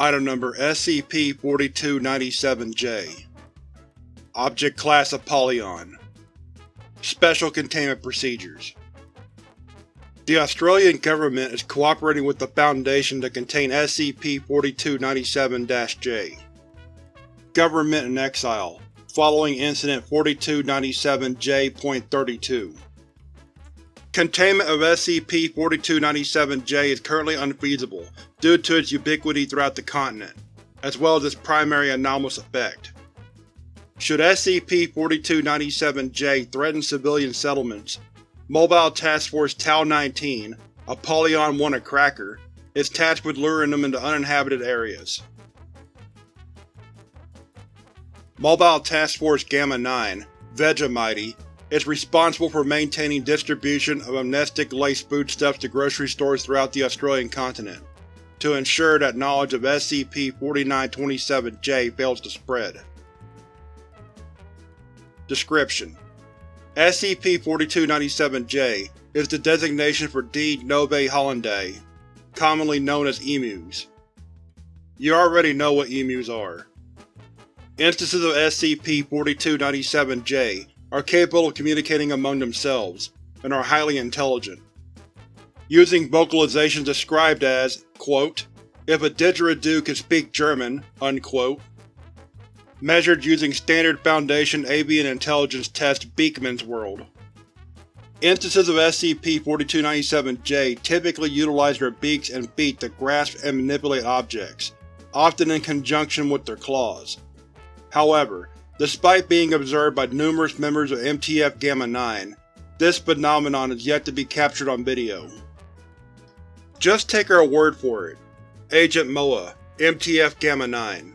Item Number SCP-4297-J Object Class Apollyon Special Containment Procedures. The Australian Government is cooperating with the Foundation to contain SCP-4297-J. Government in Exile. Following Incident 4297-J.32 Containment of SCP-4297-J is currently unfeasible due to its ubiquity throughout the continent, as well as its primary anomalous effect. Should SCP-4297-J threaten civilian settlements, Mobile Task Force Tau-19, Apollyon-1 a Cracker, is tasked with luring them into uninhabited areas. Mobile Task Force Gamma-9, Vegemite, is responsible for maintaining distribution of amnestic-laced foodstuffs to grocery stores throughout the Australian continent, to ensure that knowledge of SCP-4927-J fails to spread. Description: SCP-4297-J is the designation for D. novaehollandiae, commonly known as emus. You already know what emus are. Instances of SCP-4297-J are capable of communicating among themselves, and are highly intelligent. Using vocalizations described as, quote, if a didgeridoo could speak German, unquote, measured using Standard Foundation Avian Intelligence Test Beakman's World. Instances of SCP-4297-J typically utilize their beaks and feet to grasp and manipulate objects, often in conjunction with their claws. However, Despite being observed by numerous members of MTF Gamma-9, this phenomenon is yet to be captured on video. Just take our word for it. Agent MOA, MTF Gamma-9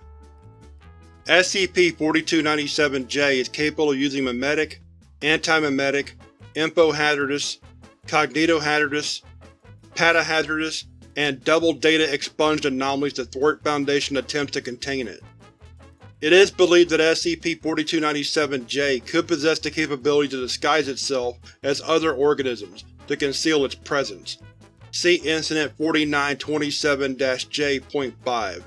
SCP-4297-J is capable of using memetic, anti-memetic, info-hazardous, cognito-hazardous, pata-hazardous, and double data expunged anomalies to thwart Foundation attempts to contain it. It is believed that SCP-4297-J could possess the capability to disguise itself as other organisms to conceal its presence. See Incident 4927-J.5.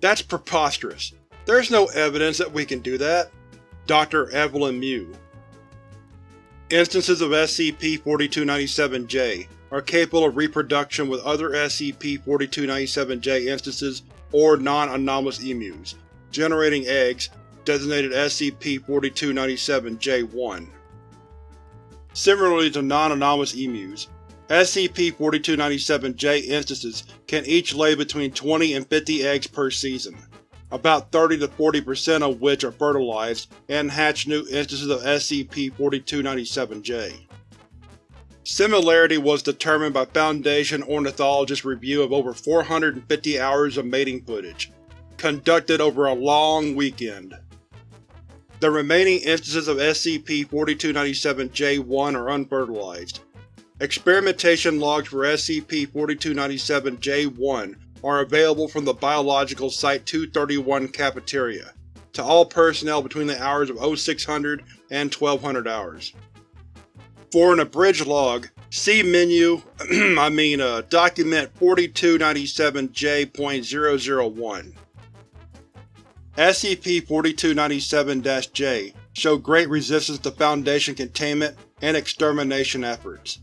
That's preposterous. There's no evidence that we can do that. Dr. Evelyn Mew Instances of SCP-4297-J are capable of reproduction with other SCP-4297-J instances or non-anomalous emus, generating eggs, designated SCP-4297-J1. Similarly to non-anomalous emus, SCP-4297-J instances can each lay between 20 and 50 eggs per season, about 30 to 40% of which are fertilized and hatch new instances of SCP-4297-J. Similarity was determined by Foundation ornithologists' review of over 450 hours of mating footage, conducted over a long weekend. The remaining instances of SCP-4297-J1 are unfertilized. Experimentation logs for SCP-4297-J1 are available from the Biological Site-231 cafeteria, to all personnel between the hours of 0600 and 1200 hours. For an abridged log, see menu I mean uh, document 4297-J.001. SCP-4297-J showed great resistance to Foundation containment and extermination efforts.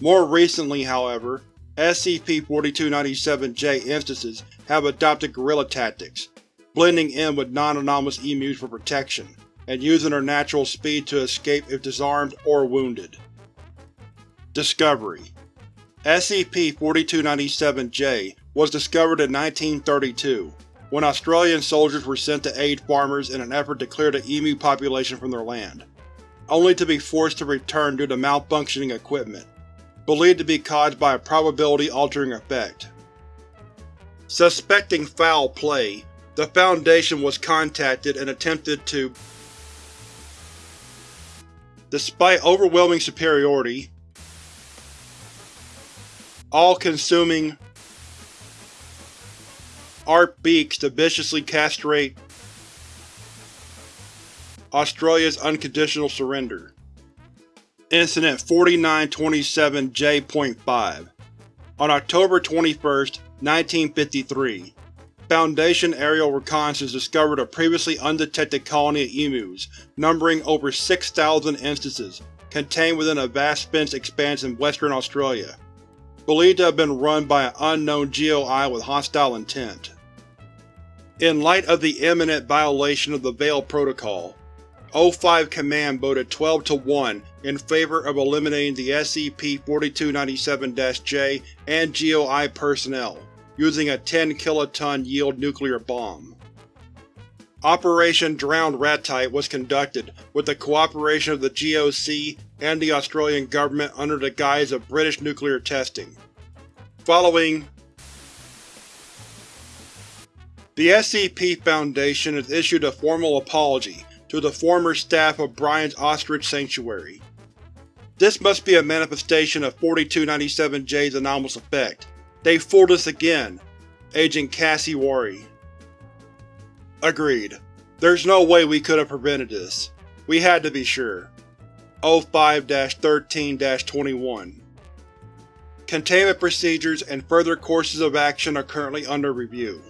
More recently, however, SCP-4297-J instances have adopted guerrilla tactics, blending in with non-anomalous emus for protection, and using their natural speed to escape if disarmed or wounded. Discovery SCP-4297-J was discovered in 1932 when Australian soldiers were sent to aid farmers in an effort to clear the emu population from their land, only to be forced to return due to malfunctioning equipment, believed to be caused by a probability-altering effect. Suspecting foul play, the Foundation was contacted and attempted to Despite overwhelming superiority, all-consuming ARP beaks to viciously castrate Australia's unconditional surrender. Incident 4927-J.5 On October 21, 1953 Foundation aerial reconnaissance discovered a previously undetected colony of emus, numbering over 6,000 instances, contained within a vast fenced expanse in Western Australia. Believed to have been run by an unknown GOI with hostile intent. In light of the imminent violation of the Veil Protocol, O5 Command voted 12 to 1 in favor of eliminating the SCP-4297-J and GOI personnel, using a 10 kiloton yield nuclear bomb. Operation Drowned Ratite was conducted with the cooperation of the GOC and the Australian government under the guise of British nuclear testing. Following The SCP Foundation has issued a formal apology to the former staff of Brian's Ostrich Sanctuary. This must be a manifestation of 4297-J's anomalous effect. They fooled us again. Agent Cassie Worry. Agreed. There's no way we could have prevented this. We had to be sure. 05-13-21 Containment procedures and further courses of action are currently under review.